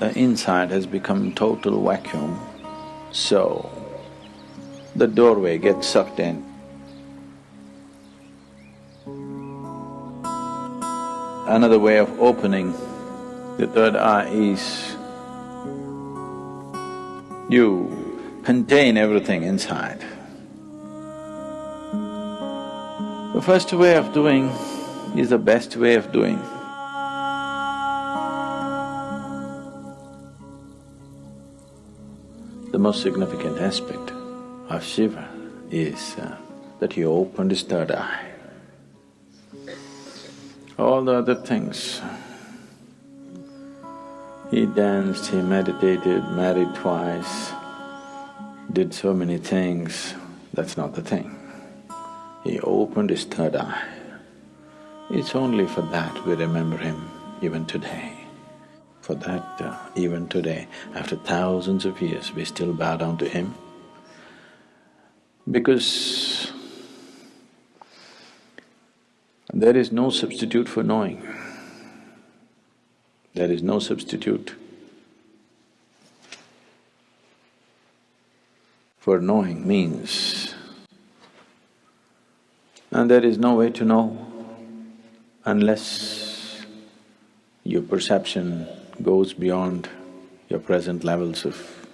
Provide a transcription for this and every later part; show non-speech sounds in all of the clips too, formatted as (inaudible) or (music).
the inside has become total vacuum, so the doorway gets sucked in. Another way of opening the third eye is you contain everything inside. The first way of doing is the best way of doing. Most significant aspect of Shiva is uh, that he opened his third eye. All the other things, he danced, he meditated, married twice, did so many things, that's not the thing. He opened his third eye. It's only for that we remember him even today. For that, uh, even today, after thousands of years, we still bow down to him because there is no substitute for knowing. There is no substitute for knowing means. And there is no way to know unless your perception goes beyond your present levels of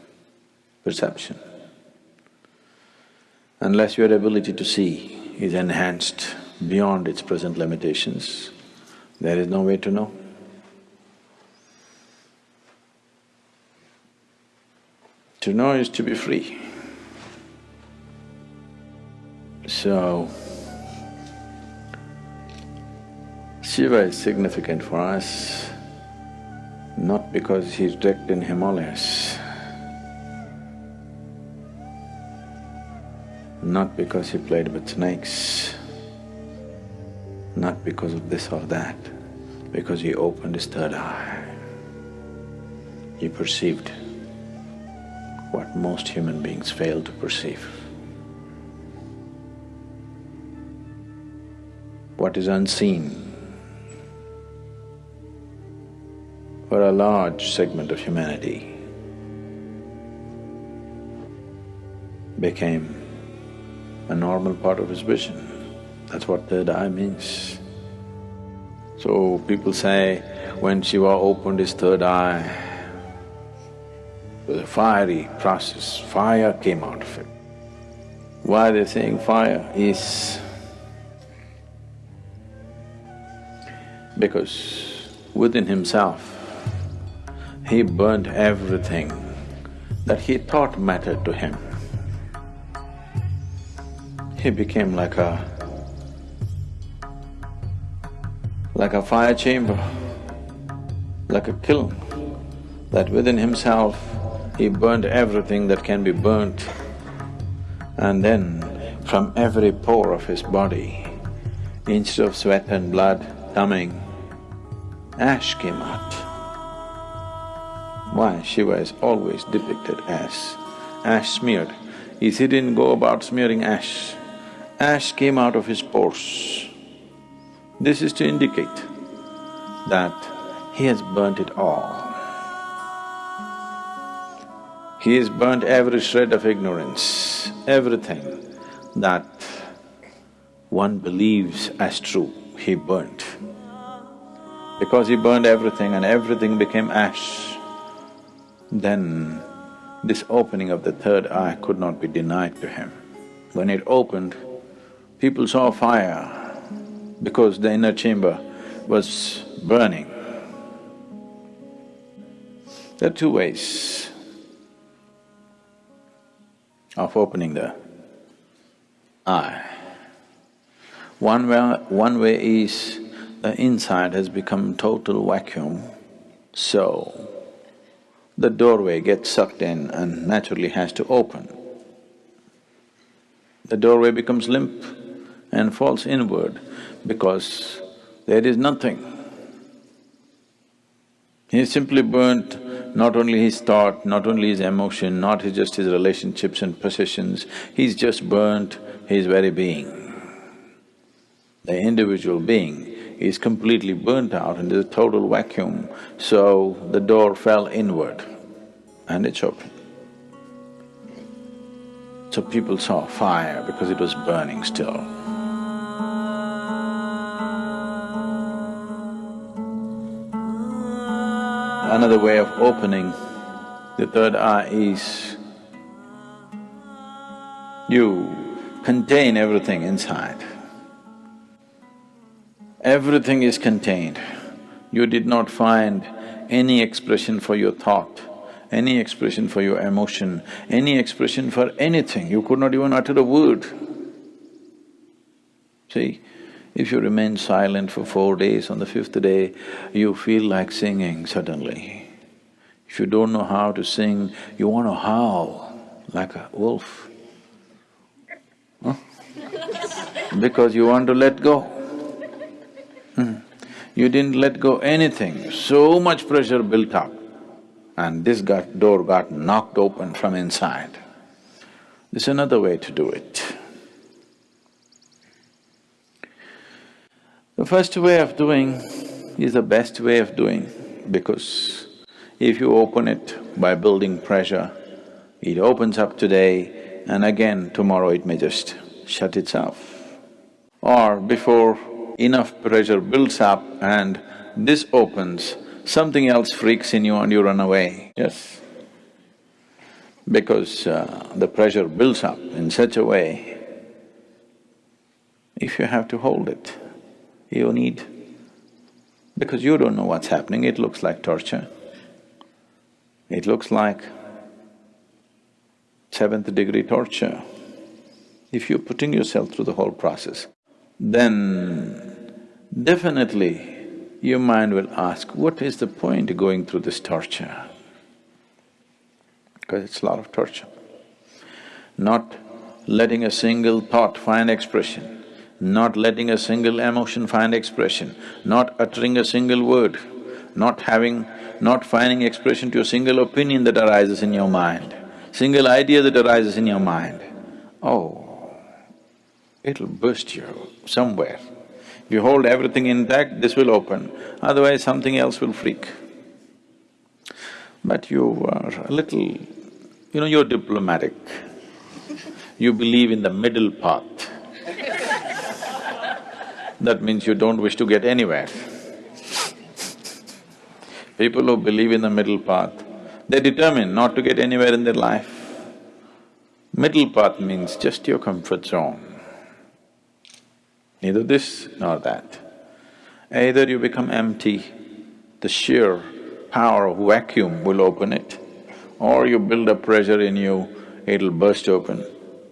perception. Unless your ability to see is enhanced beyond its present limitations, there is no way to know. To know is to be free. So, Shiva is significant for us not because he's wrecked in Himalayas, not because he played with snakes, not because of this or that, because he opened his third eye. He perceived what most human beings fail to perceive. What is unseen for a large segment of humanity became a normal part of his vision. That's what third eye means. So people say, when Shiva opened his third eye, it was a fiery process, fire came out of it. Why they're saying fire is because within himself he burnt everything that he thought mattered to him. He became like a… like a fire chamber, like a kiln, that within himself he burnt everything that can be burnt and then from every pore of his body, instead of sweat and blood coming, ash came out why Shiva is always depicted as ash smeared is he didn't go about smearing ash. Ash came out of his pores. This is to indicate that he has burnt it all. He has burnt every shred of ignorance, everything that one believes as true, he burnt. Because he burned everything and everything became ash, then this opening of the third eye could not be denied to him. When it opened, people saw fire because the inner chamber was burning. There are two ways of opening the eye. One way, one way is the inside has become total vacuum, so the doorway gets sucked in and naturally has to open. The doorway becomes limp and falls inward because there is nothing. He simply burnt not only his thought, not only his emotion, not his just his relationships and possessions, he's just burnt his very being. The individual being is completely burnt out and there's a total vacuum, so the door fell inward and it's open. So people saw fire because it was burning still. Another way of opening the third eye is you contain everything inside. Everything is contained. You did not find any expression for your thought, any expression for your emotion, any expression for anything. You could not even utter a word. See, if you remain silent for four days, on the fifth day, you feel like singing suddenly. If you don't know how to sing, you want to howl like a wolf. Huh? (laughs) because you want to let go. Hmm. You didn't let go anything, so much pressure built up and this got… door got knocked open from inside. There's another way to do it. The first way of doing is the best way of doing because if you open it by building pressure, it opens up today and again tomorrow it may just shut itself. Or before enough pressure builds up and this opens, something else freaks in you and you run away, yes. Because uh, the pressure builds up in such a way, if you have to hold it, you need… because you don't know what's happening, it looks like torture. It looks like seventh degree torture. If you're putting yourself through the whole process, then definitely your mind will ask, what is the point of going through this torture? Because it's a lot of torture. Not letting a single thought find expression, not letting a single emotion find expression, not uttering a single word, not having… not finding expression to a single opinion that arises in your mind, single idea that arises in your mind. Oh, it'll burst you somewhere. If you hold everything intact, this will open, otherwise something else will freak. But you are a little… you know, you're diplomatic. You believe in the middle path. that means you don't wish to get anywhere. People who believe in the middle path, they're determined not to get anywhere in their life. Middle path means just your comfort zone neither this nor that. Either you become empty, the sheer power of vacuum will open it, or you build up pressure in you, it'll burst open.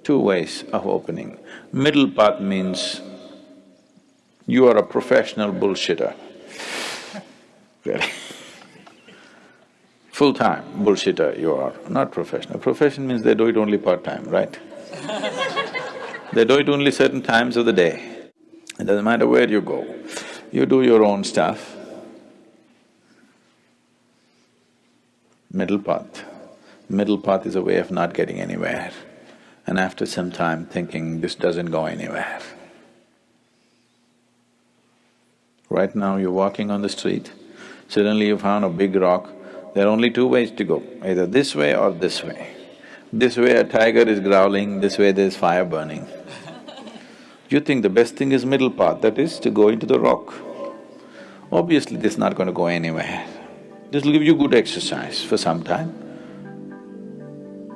Two ways of opening. Middle path means you are a professional bullshitter. (laughs) Really. Full-time bullshitter you are, not professional. Profession means they do it only part-time, right? (laughs) they do it only certain times of the day. It doesn't matter where you go, you do your own stuff. Middle path. Middle path is a way of not getting anywhere. And after some time thinking, this doesn't go anywhere. Right now you're walking on the street, suddenly you found a big rock, there are only two ways to go, either this way or this way. This way a tiger is growling, this way there's fire burning. You think the best thing is middle path, that is to go into the rock. Obviously, this is not going to go anywhere. This will give you good exercise for some time.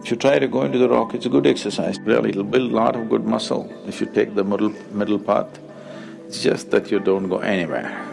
If you try to go into the rock, it's a good exercise, really, it'll build a lot of good muscle if you take the middle… middle path. It's just that you don't go anywhere.